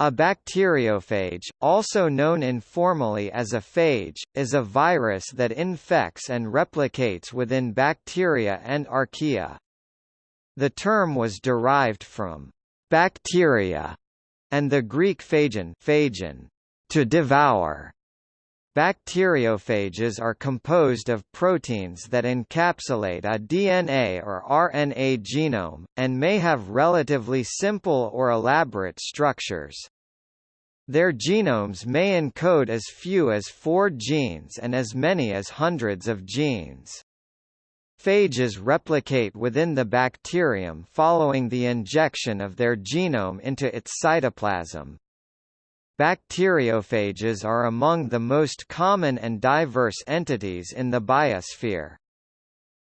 A bacteriophage, also known informally as a phage, is a virus that infects and replicates within bacteria and archaea. The term was derived from bacteria and the Greek phagein, phagein to devour, Bacteriophages are composed of proteins that encapsulate a DNA or RNA genome, and may have relatively simple or elaborate structures. Their genomes may encode as few as four genes and as many as hundreds of genes. Phages replicate within the bacterium following the injection of their genome into its cytoplasm, Bacteriophages are among the most common and diverse entities in the biosphere.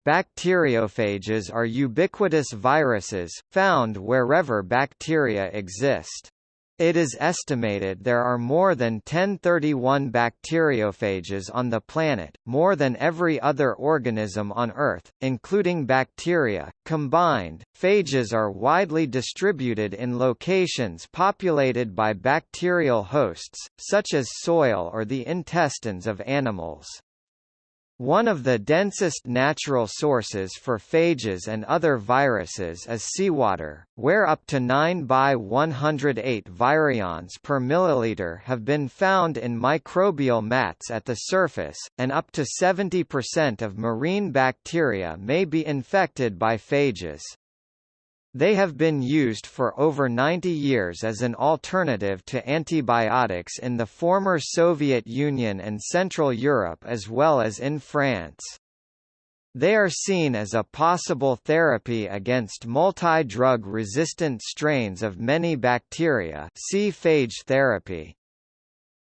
Bacteriophages are ubiquitous viruses, found wherever bacteria exist. It is estimated there are more than 1031 bacteriophages on the planet, more than every other organism on Earth, including bacteria. Combined, phages are widely distributed in locations populated by bacterial hosts, such as soil or the intestines of animals. One of the densest natural sources for phages and other viruses is seawater, where up to 9 by 108 virions per milliliter have been found in microbial mats at the surface, and up to 70% of marine bacteria may be infected by phages. They have been used for over 90 years as an alternative to antibiotics in the former Soviet Union and Central Europe as well as in France. They are seen as a possible therapy against multi-drug resistant strains of many bacteria see phage therapy.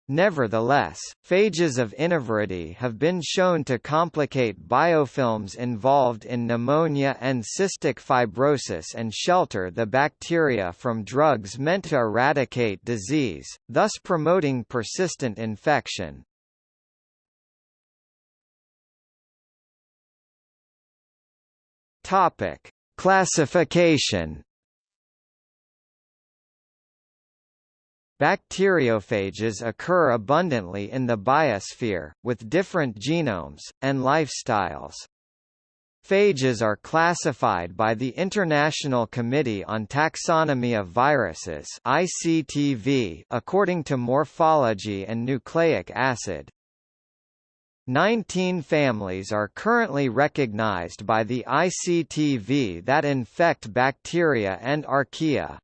Nevertheless, phages of inoviridae have been shown to complicate biofilms involved in pneumonia and cystic fibrosis and shelter the bacteria from drugs meant to eradicate disease, thus promoting persistent infection. Classification Bacteriophages occur abundantly in the biosphere, with different genomes, and lifestyles. Phages are classified by the International Committee on Taxonomy of Viruses ICTV according to morphology and nucleic acid. Nineteen families are currently recognized by the ICTV that infect bacteria and archaea.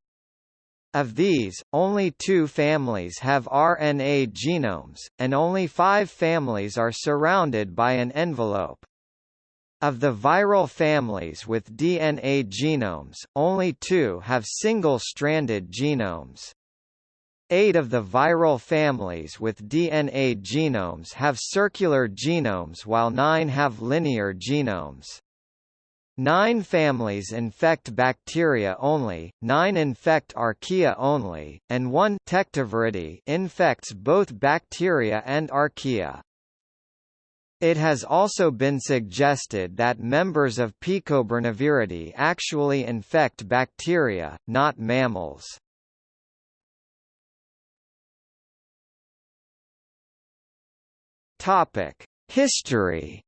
Of these, only two families have RNA genomes, and only five families are surrounded by an envelope. Of the viral families with DNA genomes, only two have single-stranded genomes. Eight of the viral families with DNA genomes have circular genomes while nine have linear genomes. Nine families infect bacteria only, nine infect archaea only, and one infects both bacteria and archaea. It has also been suggested that members of Picobirnaviridae actually infect bacteria, not mammals. History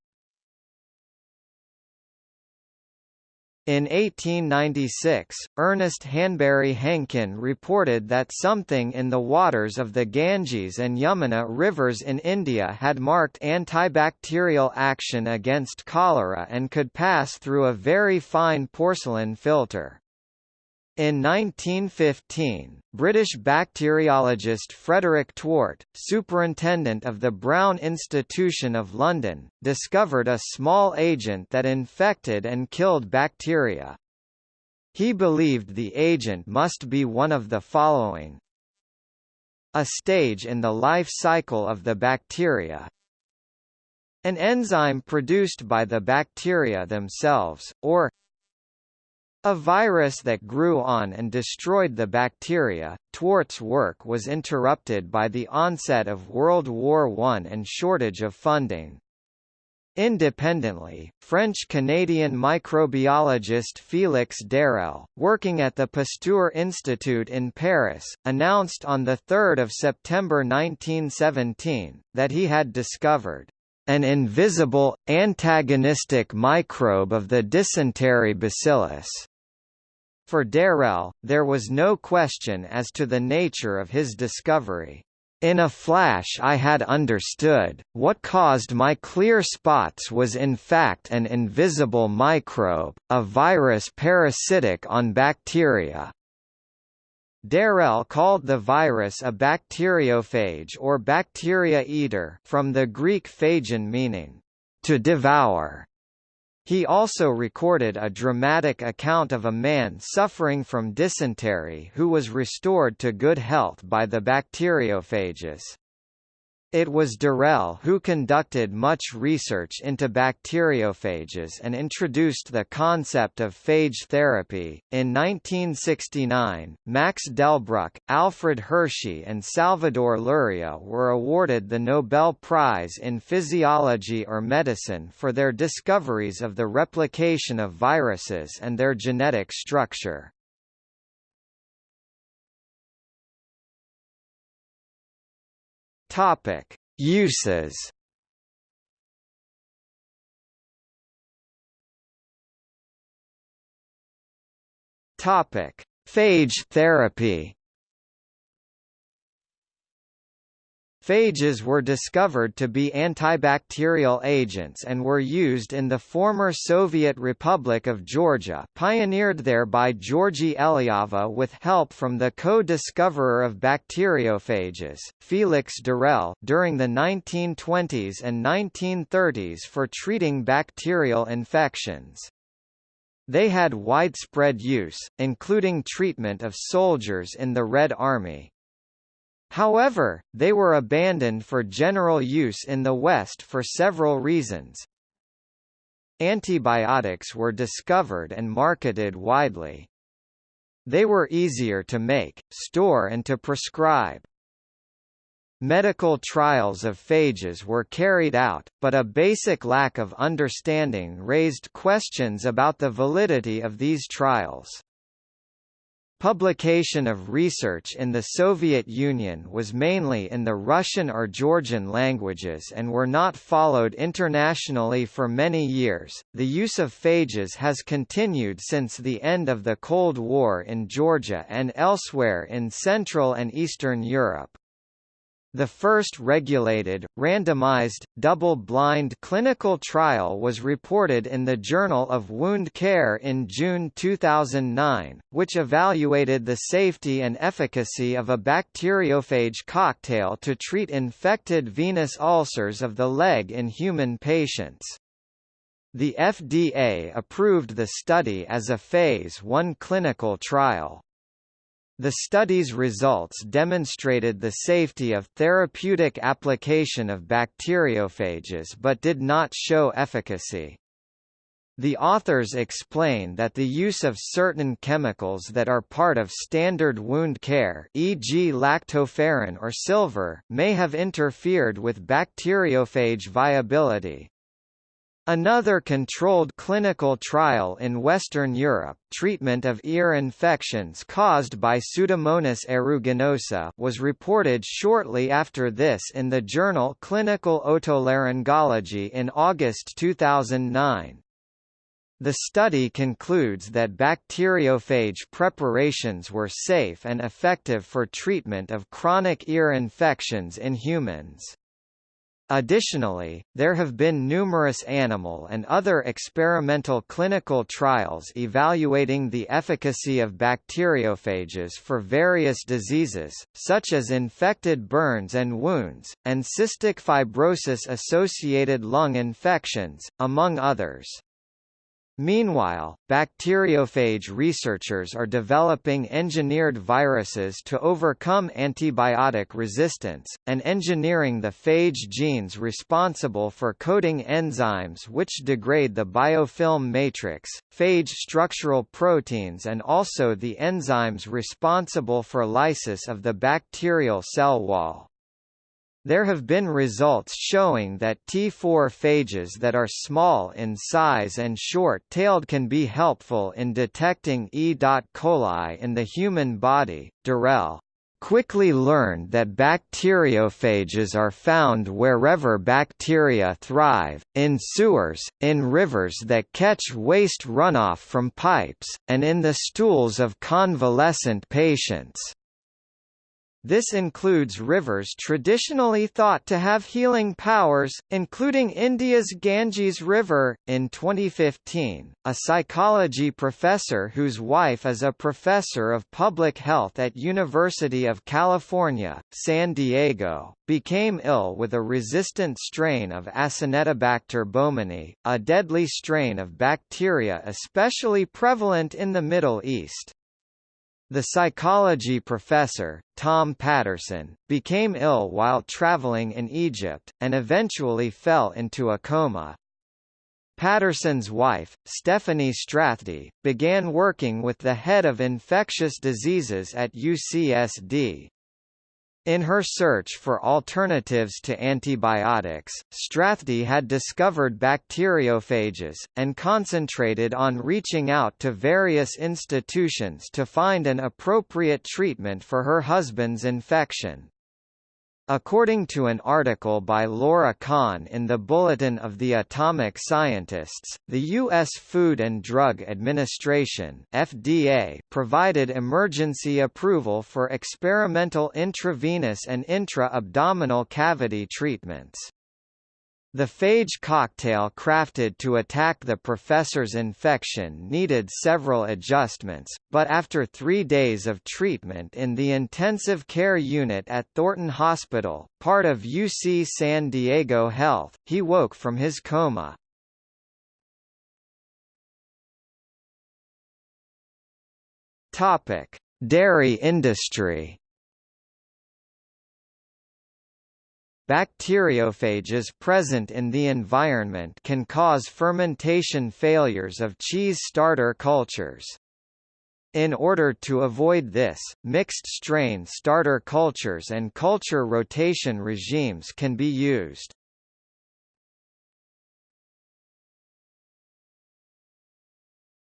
In 1896, Ernest Hanbury Hankin reported that something in the waters of the Ganges and Yamuna rivers in India had marked antibacterial action against cholera and could pass through a very fine porcelain filter. In 1915, British bacteriologist Frederick Twort, superintendent of the Brown Institution of London, discovered a small agent that infected and killed bacteria. He believed the agent must be one of the following a stage in the life cycle of the bacteria, an enzyme produced by the bacteria themselves, or a virus that grew on and destroyed the bacteria. Twort's work was interrupted by the onset of World War I and shortage of funding. Independently, French-Canadian microbiologist Félix d'Herelle, working at the Pasteur Institute in Paris, announced on 3 September 1917, that he had discovered an invisible, antagonistic microbe of the dysentery bacillus. For d'Herelle, there was no question as to the nature of his discovery. In a flash I had understood, what caused my clear spots was in fact an invisible microbe, a virus parasitic on bacteria. d'Herelle called the virus a bacteriophage or bacteria eater from the Greek phagein meaning, to devour. He also recorded a dramatic account of a man suffering from dysentery who was restored to good health by the bacteriophages. It was d'Herelle who conducted much research into bacteriophages and introduced the concept of phage therapy. In 1969, Max Delbruck, Alfred Hershey, and Salvador Luria were awarded the Nobel Prize in Physiology or Medicine for their discoveries of the replication of viruses and their genetic structure. Topic: Uses. Topic: Phage therapy. Phages were discovered to be antibacterial agents and were used in the former Soviet Republic of Georgia pioneered there by Georgy Eliava with help from the co-discoverer of bacteriophages, Felix d'Herelle, during the 1920s and 1930s for treating bacterial infections. They had widespread use, including treatment of soldiers in the Red Army. However, they were abandoned for general use in the West for several reasons. Antibiotics were discovered and marketed widely. They were easier to make, store and to prescribe. Medical trials of phages were carried out, but a basic lack of understanding raised questions about the validity of these trials. Publication of research in the Soviet Union was mainly in the Russian or Georgian languages and were not followed internationally for many years. The use of phages has continued since the end of the Cold War in Georgia and elsewhere in Central and Eastern Europe. The first regulated, randomized, double-blind clinical trial was reported in the Journal of Wound Care in June 2009, which evaluated the safety and efficacy of a bacteriophage cocktail to treat infected venous ulcers of the leg in human patients. The FDA approved the study as a Phase 1 clinical trial. The study's results demonstrated the safety of therapeutic application of bacteriophages but did not show efficacy. The authors explain that the use of certain chemicals that are part of standard wound care e.g. lactoferrin or silver, may have interfered with bacteriophage viability. Another controlled clinical trial in Western Europe treatment of ear infections caused by Pseudomonas aeruginosa was reported shortly after this in the journal Clinical Otolaryngology in August 2009. The study concludes that bacteriophage preparations were safe and effective for treatment of chronic ear infections in humans. Additionally, there have been numerous animal and other experimental clinical trials evaluating the efficacy of bacteriophages for various diseases, such as infected burns and wounds, and cystic fibrosis-associated lung infections, among others. Meanwhile, bacteriophage researchers are developing engineered viruses to overcome antibiotic resistance, and engineering the phage genes responsible for coding enzymes which degrade the biofilm matrix, phage structural proteins and also the enzymes responsible for lysis of the bacterial cell wall. There have been results showing that T4 phages that are small in size and short-tailed can be helpful in detecting E. coli in the human body. d'Herelle quickly learned that bacteriophages are found wherever bacteria thrive, in sewers, in rivers that catch waste runoff from pipes, and in the stools of convalescent patients. This includes rivers traditionally thought to have healing powers, including India's Ganges River. In 2015, a psychology professor whose wife is a professor of public health at University of California, San Diego, became ill with a resistant strain of Acinetobacter baumannii, a deadly strain of bacteria especially prevalent in the Middle East. The psychology professor, Tom Patterson, became ill while traveling in Egypt, and eventually fell into a coma. Patterson's wife, Stephanie Strathdee, began working with the head of infectious diseases at UCSD. In her search for alternatives to antibiotics, Strathdee had discovered bacteriophages, and concentrated on reaching out to various institutions to find an appropriate treatment for her husband's infection. According to an article by Laura Kahn in the Bulletin of the Atomic Scientists, the U.S. Food and Drug Administration FDA provided emergency approval for experimental intravenous and intra-abdominal cavity treatments. The phage cocktail crafted to attack the professor's infection needed several adjustments, but after three days of treatment in the intensive care unit at Thornton Hospital, part of UC San Diego Health, he woke from his coma. Dairy industry Bacteriophages present in the environment can cause fermentation failures of cheese starter cultures. In order to avoid this, mixed-strain starter cultures and culture rotation regimes can be used.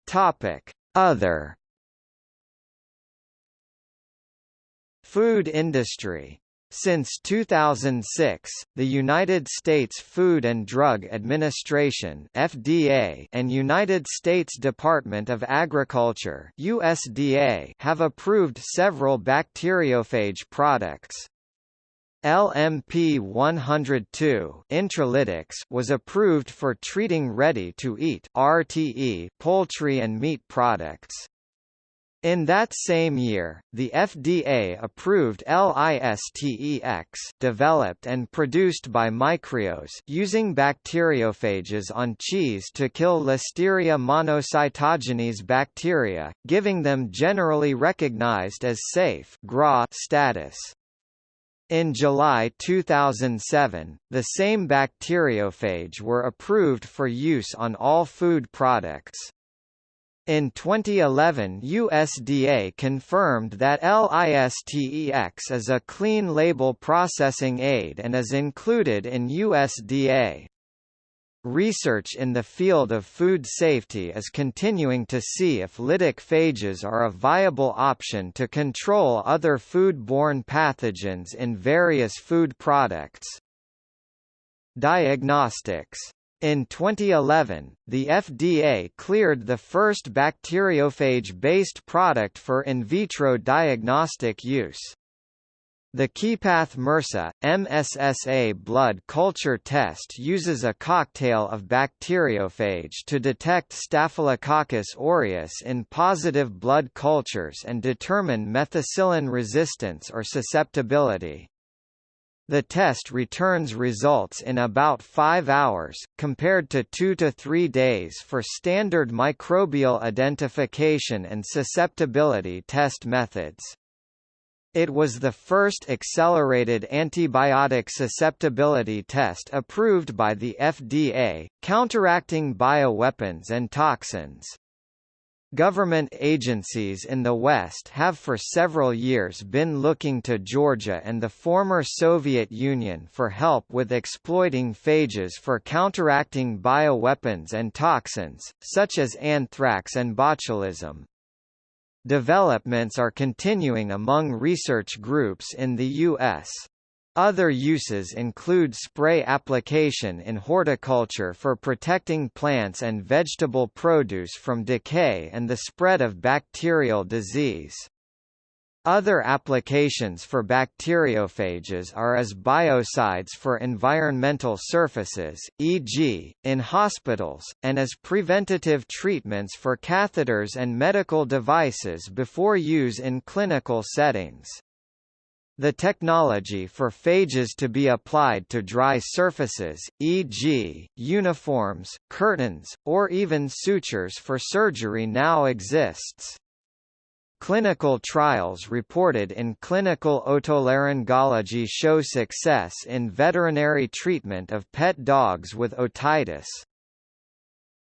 Topic: Other Food industry since 2006, the United States Food and Drug Administration (FDA) and United States Department of Agriculture (USDA) have approved several bacteriophage products. LMP 102 Intralytix was approved for treating ready-to-eat (RTE) poultry and meat products. In that same year, the FDA approved LISTEX developed and produced by Micreos using bacteriophages on cheese to kill Listeria monocytogenes bacteria, giving them generally recognized as safe status. In July 2007, the same bacteriophage were approved for use on all food products. In 2011 USDA confirmed that LISTEX is a clean label processing aid and is included in USDA. Research in the field of food safety is continuing to see if lytic phages are a viable option to control other food-borne pathogens in various food products. Diagnostics in 2011, the FDA cleared the first bacteriophage-based product for in vitro diagnostic use. The KeyPath MRSA, MSSA blood culture test uses a cocktail of bacteriophage to detect Staphylococcus aureus in positive blood cultures and determine methicillin resistance or susceptibility. The test returns results in about 5 hours, compared to 2 to 3 days for standard microbial identification and susceptibility test methods. It was the first accelerated antibiotic susceptibility test approved by the FDA, counteracting bioweapons and toxins. Government agencies in the West have for several years been looking to Georgia and the former Soviet Union for help with exploiting phages for counteracting bioweapons and toxins, such as anthrax and botulism. Developments are continuing among research groups in the U.S. Other uses include spray application in horticulture for protecting plants and vegetable produce from decay and the spread of bacterial disease. Other applications for bacteriophages are as biocides for environmental surfaces, e.g., in hospitals, and as preventative treatments for catheters and medical devices before use in clinical settings. The technology for phages to be applied to dry surfaces, e.g., uniforms, curtains, or even sutures for surgery now exists. Clinical trials reported in clinical otolaryngology show success in veterinary treatment of pet dogs with otitis.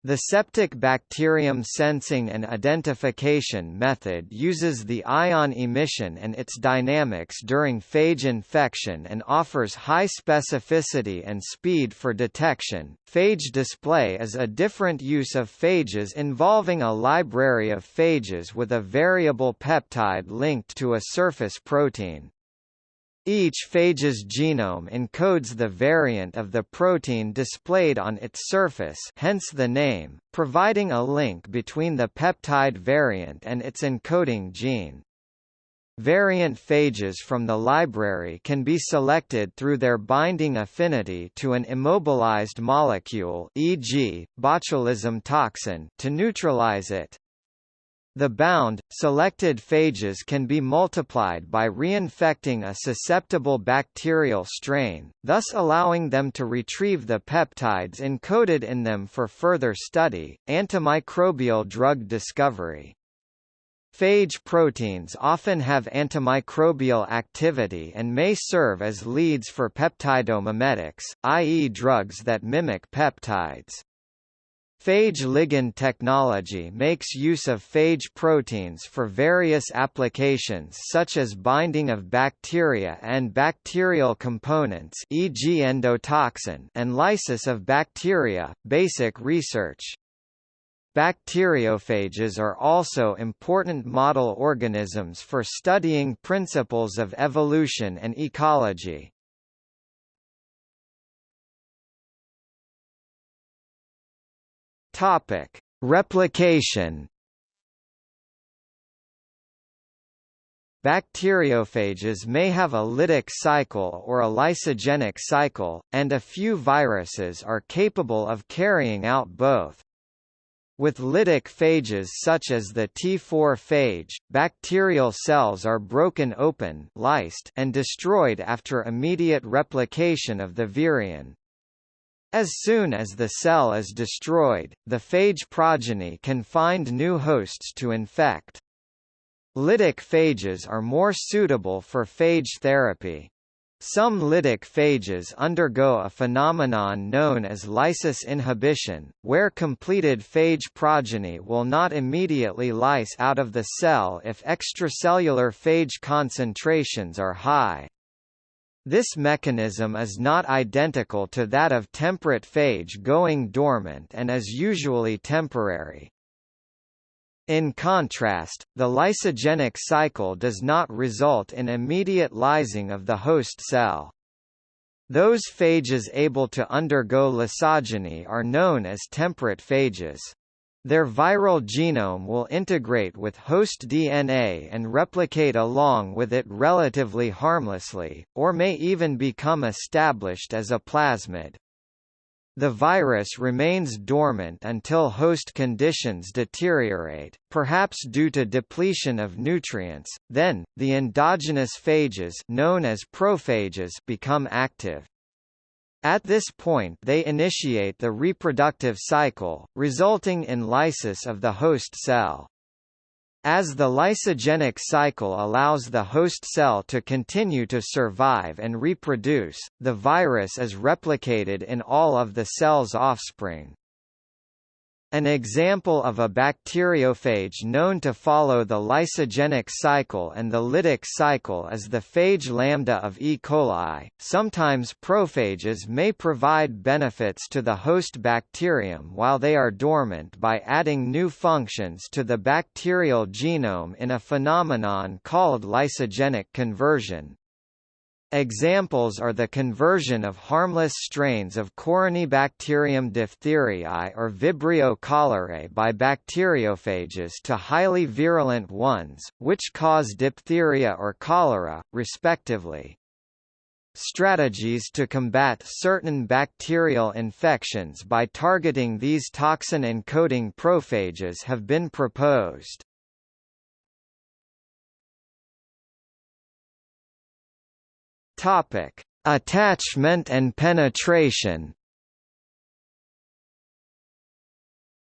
The septic bacterium sensing and identification method uses the ion emission and its dynamics during phage infection and offers high specificity and speed for detection. Phage display is a different use of phages involving a library of phages with a variable peptide linked to a surface protein. Each phage's genome encodes the variant of the protein displayed on its surface hence the name, providing a link between the peptide variant and its encoding gene. Variant phages from the library can be selected through their binding affinity to an immobilized molecule e.g., botulism toxin to neutralize it. The bound, selected phages can be multiplied by reinfecting a susceptible bacterial strain, thus allowing them to retrieve the peptides encoded in them for further study, antimicrobial drug discovery. Phage proteins often have antimicrobial activity and may serve as leads for peptidomimetics, i.e. drugs that mimic peptides. Phage ligand technology makes use of phage proteins for various applications such as binding of bacteria and bacterial components e.g. endotoxin and lysis of bacteria, basic research. Bacteriophages are also important model organisms for studying principles of evolution and ecology. Topic: Replication. Bacteriophages may have a lytic cycle or a lysogenic cycle, and a few viruses are capable of carrying out both. With lytic phages such as the T4 phage, bacterial cells are broken open lysed and destroyed after immediate replication of the virion. As soon as the cell is destroyed, the phage progeny can find new hosts to infect. Lytic phages are more suitable for phage therapy. Some lytic phages undergo a phenomenon known as lysis inhibition, where completed phage progeny will not immediately lyse out of the cell if extracellular phage concentrations are high. This mechanism is not identical to that of temperate phage going dormant and is usually temporary. In contrast, the lysogenic cycle does not result in immediate lysing of the host cell. Those phages able to undergo lysogeny are known as temperate phages. Their viral genome will integrate with host DNA and replicate along with it relatively harmlessly, or may even become established as a plasmid. The virus remains dormant until host conditions deteriorate, perhaps due to depletion of nutrients, then, the endogenous phages known as prophages become active. At this point they initiate the reproductive cycle, resulting in lysis of the host cell. As the lysogenic cycle allows the host cell to continue to survive and reproduce, the virus is replicated in all of the cell's offspring. An example of a bacteriophage known to follow the lysogenic cycle and the lytic cycle is the phage lambda of E. coli. Sometimes prophages may provide benefits to the host bacterium while they are dormant by adding new functions to the bacterial genome in a phenomenon called lysogenic conversion. Examples are the conversion of harmless strains of Corynebacterium diphtheriae or Vibrio cholerae by bacteriophages to highly virulent ones, which cause diphtheria or cholera, respectively. Strategies to combat certain bacterial infections by targeting these toxin-encoding prophages have been proposed. Topic: Attachment and penetration.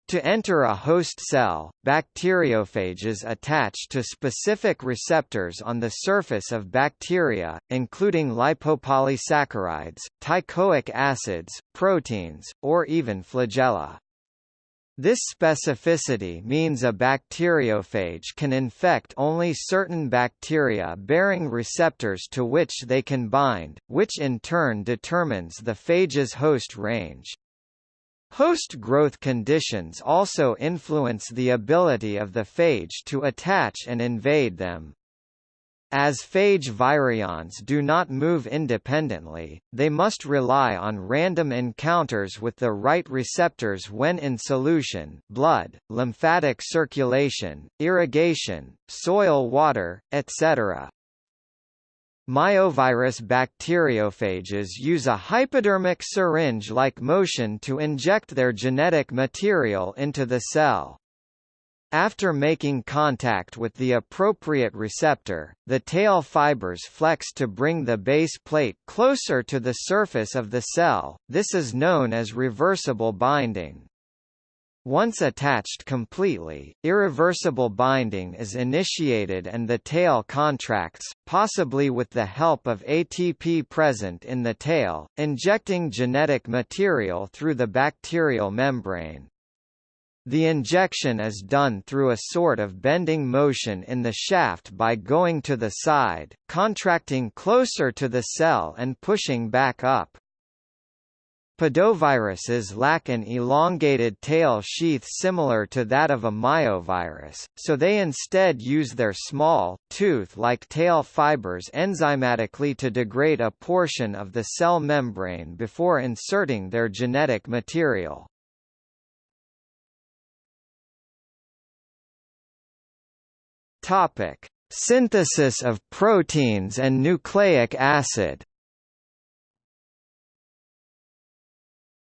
To enter a host cell, bacteriophages attach to specific receptors on the surface of bacteria, including lipopolysaccharides, teichoic acids, proteins, or even flagella. This specificity means a bacteriophage can infect only certain bacteria bearing receptors to which they can bind, which in turn determines the phage's host range. Host growth conditions also influence the ability of the phage to attach and invade them. As phage virions do not move independently, they must rely on random encounters with the right receptors when in solution blood, lymphatic circulation, irrigation, soil water, etc. Myovirus bacteriophages use a hypodermic syringe-like motion to inject their genetic material into the cell. After making contact with the appropriate receptor, the tail fibers flex to bring the base plate closer to the surface of the cell, this is known as reversible binding. Once attached completely, irreversible binding is initiated and the tail contracts, possibly with the help of ATP present in the tail, injecting genetic material through the bacterial membrane. The injection is done through a sort of bending motion in the shaft by going to the side, contracting closer to the cell and pushing back up. Podoviruses lack an elongated tail sheath similar to that of a myovirus, so they instead use their small, tooth-like tail fibers enzymatically to degrade a portion of the cell membrane before inserting their genetic material. Topic: Synthesis of proteins and nucleic acid.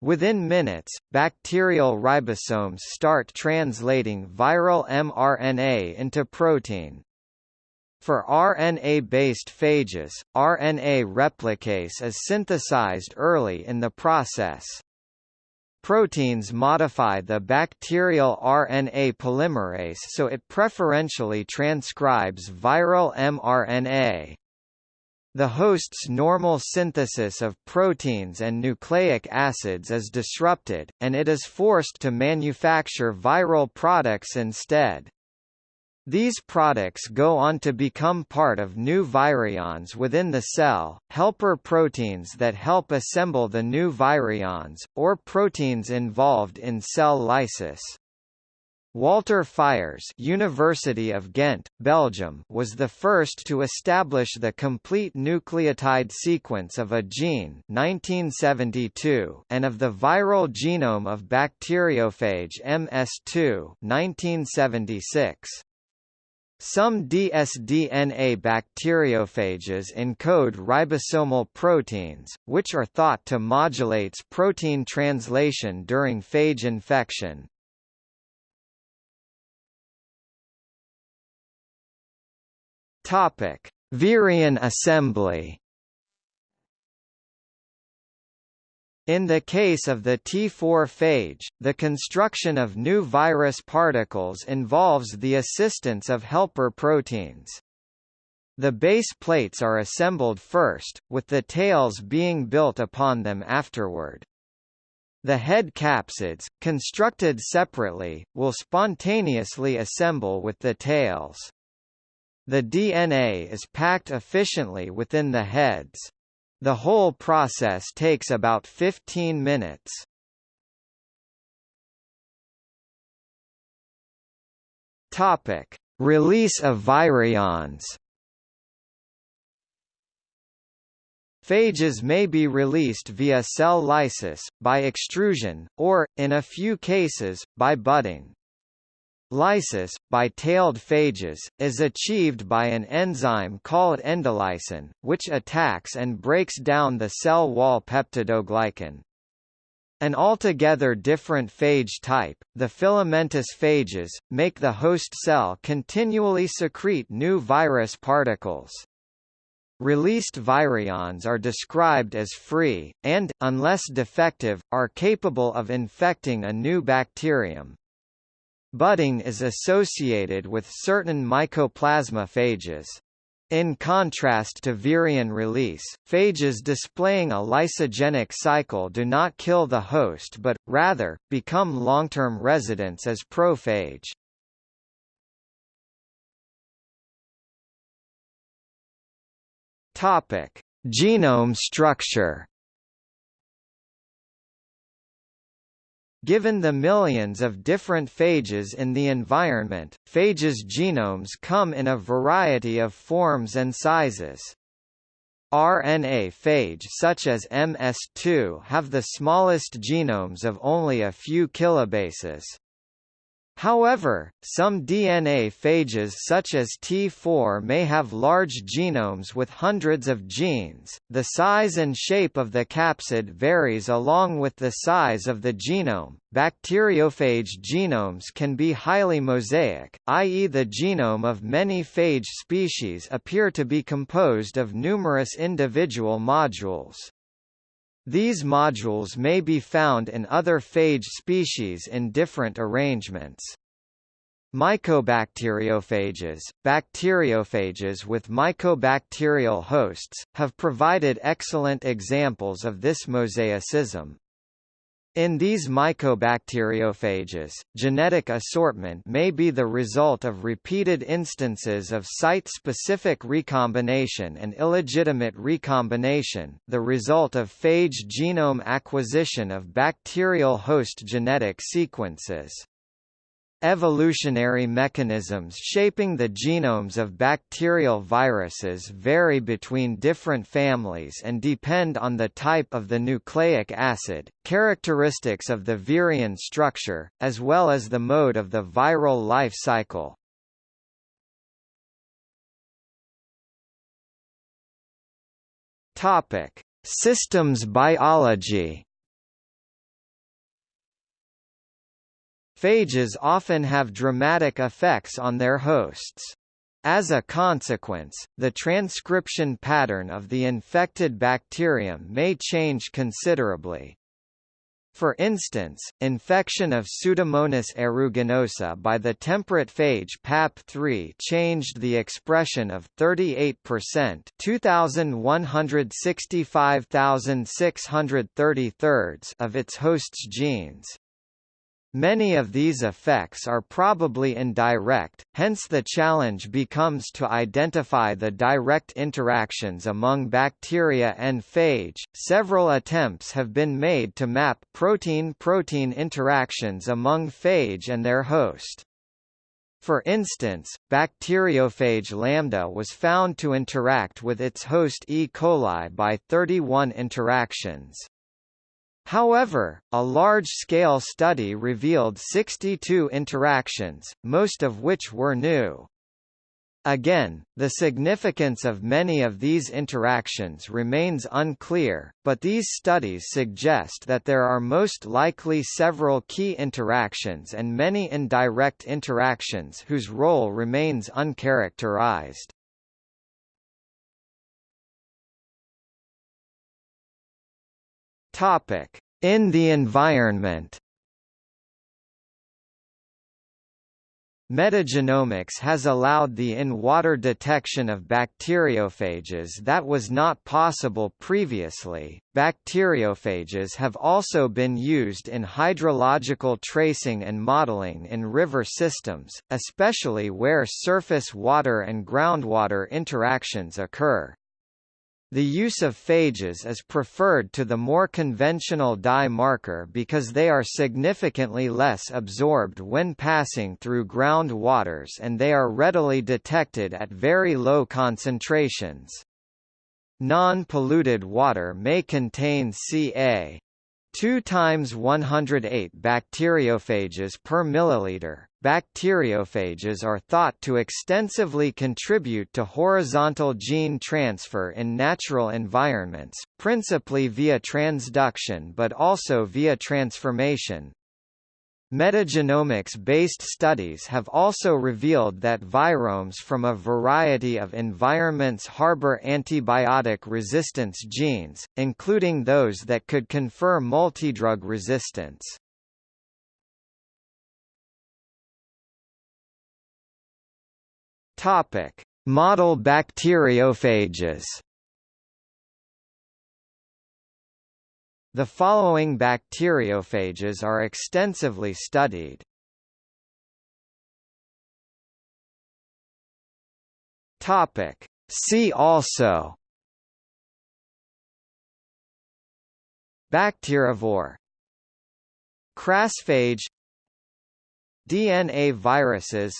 Within minutes, bacterial ribosomes start translating viral mRNA into protein. For RNA-based phages, RNA replicase is synthesized early in the process. Proteins modify the bacterial RNA polymerase so it preferentially transcribes viral mRNA. The host's normal synthesis of proteins and nucleic acids is disrupted, and it is forced to manufacture viral products instead. These products go on to become part of new virions within the cell, helper proteins that help assemble the new virions, or proteins involved in cell lysis. Walter Fiers University of Ghent, Belgium was the first to establish the complete nucleotide sequence of a gene 1972 and of the viral genome of bacteriophage MS2 1976. Some dsDNA bacteriophages encode ribosomal proteins, which are thought to modulate protein translation during phage infection. Topic: Virion assembly In the case of the T4 phage, the construction of new virus particles involves the assistance of helper proteins. The base plates are assembled first, with the tails being built upon them afterward. The head capsids, constructed separately, will spontaneously assemble with the tails. The DNA is packed efficiently within the heads. The whole process takes about 15 minutes. Topic: Release of virions. Phages may be released via cell lysis, by extrusion, or, in a few cases, by budding. Lysis, by tailed phages, is achieved by an enzyme called endolysin, which attacks and breaks down the cell wall peptidoglycan. An altogether different phage type, the filamentous phages, make the host cell continually secrete new virus particles. Released virions are described as free, and, unless defective, are capable of infecting a new bacterium. Budding is associated with certain mycoplasma phages. In contrast to virion release, phages displaying a lysogenic cycle do not kill the host but, rather, become long-term residents as prophage. Genome structure. Given the millions of different phages in the environment, phages' genomes come in a variety of forms and sizes. RNA phage such as MS2 have the smallest genomes of only a few kilobases. However, some DNA phages such as T4 may have large genomes with hundreds of genes. The size and shape of the capsid varies along with the size of the genome. Bacteriophage genomes can be highly mosaic, i.e. the genome of many phage species appear to be composed of numerous individual modules. These modules may be found in other phage species in different arrangements. Mycobacteriophages, bacteriophages with mycobacterial hosts, have provided excellent examples of this mosaicism. In these mycobacteriophages, genetic assortment may be the result of repeated instances of site-specific recombination and illegitimate recombination, the result of phage genome acquisition of bacterial host genetic sequences. Evolutionary mechanisms shaping the genomes of bacterial viruses vary between different families and depend on the type of the nucleic acid, characteristics of the virion structure, as well as the mode of the viral life cycle. Systems biology Phages often have dramatic effects on their hosts. As a consequence, the transcription pattern of the infected bacterium may change considerably. For instance, infection of Pseudomonas aeruginosa by the temperate phage PAP3 changed the expression of 38% 2165,633 of its host's genes. Many of these effects are probably indirect, hence the challenge becomes to identify the direct interactions among bacteria and phage. Several attempts have been made to map protein-protein interactions among phage and their host. For instance, bacteriophage lambda was found to interact with its host E. coli by 31 interactions. However, a large-scale study revealed 62 interactions, most of which were new. Again, the significance of many of these interactions remains unclear, but these studies suggest that there are most likely several key interactions and many indirect interactions whose role remains uncharacterized. Topic: In the environment. Metagenomics has allowed the in-water detection of bacteriophages that was not possible previously. Bacteriophages have also been used in hydrological tracing and modeling in river systems, especially where surface water and groundwater interactions occur. The use of phages is preferred to the more conventional dye marker because they are significantly less absorbed when passing through ground waters and they are readily detected at very low concentrations. Non-polluted water may contain Ca 2 times 108 bacteriophages per milliliter. Bacteriophages are thought to extensively contribute to horizontal gene transfer in natural environments, principally via transduction but also via transformation. Metagenomics-based studies have also revealed that viromes from a variety of environments harbor antibiotic resistance genes, including those that could confer multidrug resistance. Model bacteriophages The following bacteriophages are extensively studied. Topic. See also. Bacterivore Crassphage DNA viruses.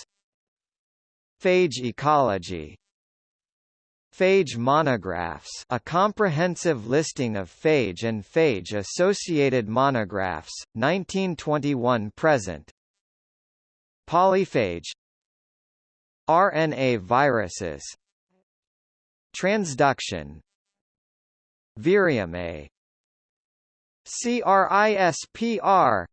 Phage ecology Phage monographs a comprehensive listing of phage and phage-associated monographs, 1921–present Polyphage. RNA viruses. Transduction. Virium A. CRISPR